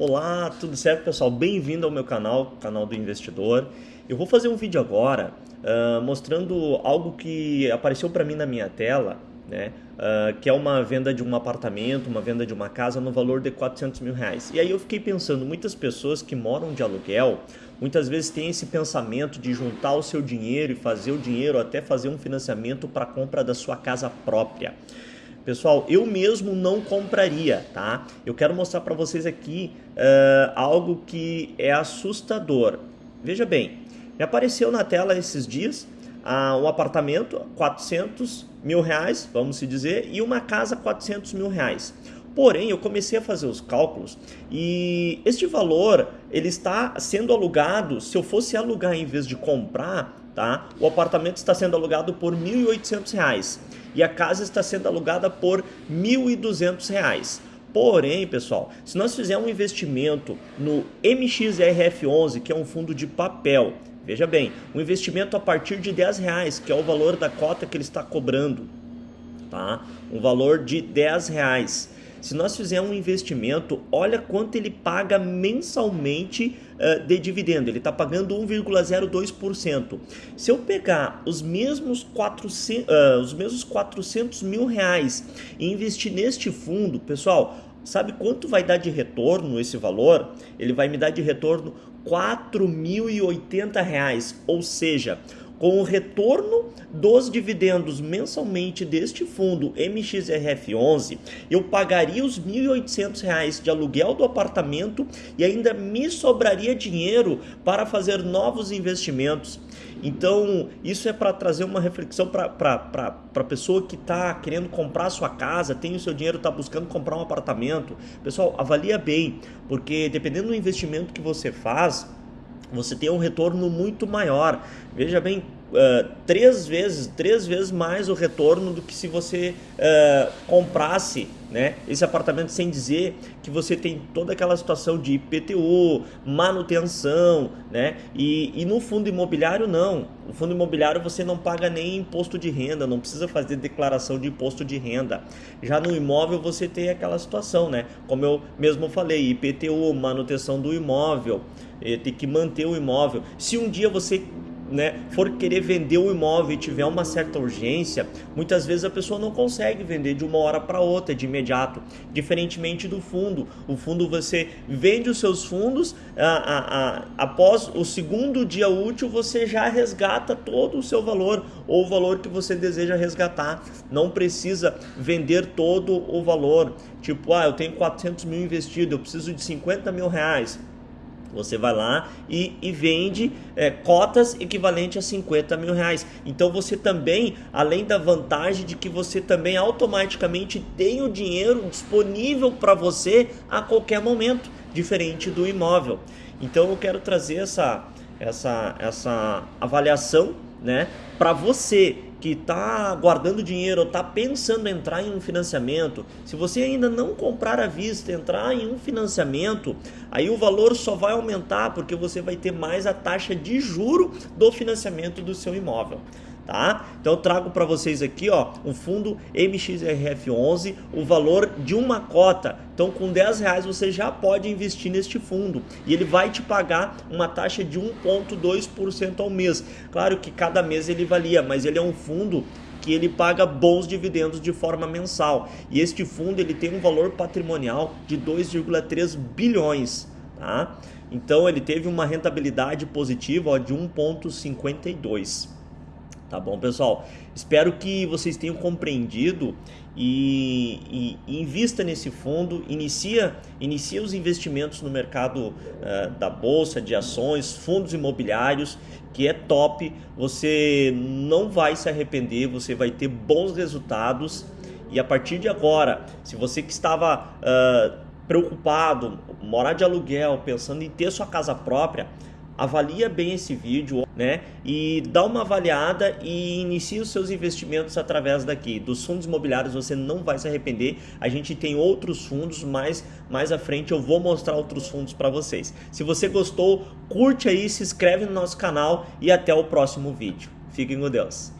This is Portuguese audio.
Olá, tudo certo pessoal? Bem-vindo ao meu canal, canal do investidor. Eu vou fazer um vídeo agora uh, mostrando algo que apareceu para mim na minha tela, né? Uh, que é uma venda de um apartamento, uma venda de uma casa no valor de 400 mil reais. E aí eu fiquei pensando, muitas pessoas que moram de aluguel, muitas vezes têm esse pensamento de juntar o seu dinheiro e fazer o dinheiro até fazer um financiamento para a compra da sua casa própria. Pessoal, eu mesmo não compraria, tá? Eu quero mostrar para vocês aqui uh, algo que é assustador. Veja bem, me apareceu na tela esses dias uh, um apartamento, 400 mil reais, vamos se dizer, e uma casa, 400 mil reais. Porém, eu comecei a fazer os cálculos e este valor ele está sendo alugado. Se eu fosse alugar em vez de comprar, tá? O apartamento está sendo alugado por R$ 1.800 e a casa está sendo alugada por R$ 1.200. Porém, pessoal, se nós fizermos um investimento no MXRF11, que é um fundo de papel, veja bem, um investimento a partir de 10 reais, que é o valor da cota que ele está cobrando, tá? Um valor de 10 reais. Se nós fizermos um investimento, olha quanto ele paga mensalmente uh, de dividendo. Ele está pagando 1,02%. Se eu pegar os mesmos 400, uh, os mesmos 400 mil reais e investir neste fundo, pessoal, sabe quanto vai dar de retorno esse valor? Ele vai me dar de retorno R$ 4.080, ou seja, com o retorno dos dividendos mensalmente deste fundo MXRF11, eu pagaria os R$ 1.800 de aluguel do apartamento e ainda me sobraria dinheiro para fazer novos investimentos. Então, isso é para trazer uma reflexão para a pessoa que está querendo comprar sua casa, tem o seu dinheiro, está buscando comprar um apartamento. Pessoal, avalia bem, porque dependendo do investimento que você faz, você tem um retorno muito maior. Veja bem, uh, três vezes, três vezes mais o retorno do que se você uh, comprasse né, esse apartamento sem dizer que você tem toda aquela situação de IPTU, manutenção, né? E, e no fundo imobiliário não. No fundo imobiliário você não paga nem imposto de renda, não precisa fazer declaração de imposto de renda. Já no imóvel você tem aquela situação, né? Como eu mesmo falei, IPTU, manutenção do imóvel, eh, tem que manter o imóvel. Se um dia você né, for querer vender o imóvel e tiver uma certa urgência, muitas vezes a pessoa não consegue vender de uma hora para outra, de imediato. Diferentemente do fundo. O fundo você vende os seus fundos, a, a, a, após o segundo dia útil você já resgata todo o seu valor ou o valor que você deseja resgatar. Não precisa vender todo o valor. Tipo, ah, eu tenho 400 mil investido, eu preciso de 50 mil reais você vai lá e, e vende é, cotas equivalentes a 50 mil reais. Então você também, além da vantagem de que você também automaticamente tem o dinheiro disponível para você a qualquer momento, diferente do imóvel. Então eu quero trazer essa, essa, essa avaliação né, para você que está guardando dinheiro ou está pensando em entrar em um financiamento, se você ainda não comprar à vista, entrar em um financiamento, aí o valor só vai aumentar porque você vai ter mais a taxa de juro do financiamento do seu imóvel tá? Então eu trago para vocês aqui, ó, um fundo MXRF11, o valor de uma cota. Então com 10 reais você já pode investir neste fundo e ele vai te pagar uma taxa de 1,2% ao mês. Claro que cada mês ele valia, mas ele é um fundo que ele paga bons dividendos de forma mensal. E este fundo ele tem um valor patrimonial de 2,3 bilhões, tá? Então ele teve uma rentabilidade positiva ó, de 1,52. Tá bom, pessoal? Espero que vocês tenham compreendido e, e, invista nesse fundo, inicia, inicia os investimentos no mercado uh, da bolsa, de ações, fundos imobiliários, que é top. Você não vai se arrepender, você vai ter bons resultados. E a partir de agora, se você que estava uh, preocupado, morar de aluguel, pensando em ter sua casa própria, avalia bem esse vídeo, né? E dá uma avaliada e inicia os seus investimentos através daqui. Dos fundos imobiliários você não vai se arrepender. A gente tem outros fundos, mas mais à frente eu vou mostrar outros fundos para vocês. Se você gostou, curte aí, se inscreve no nosso canal e até o próximo vídeo. Fiquem com Deus.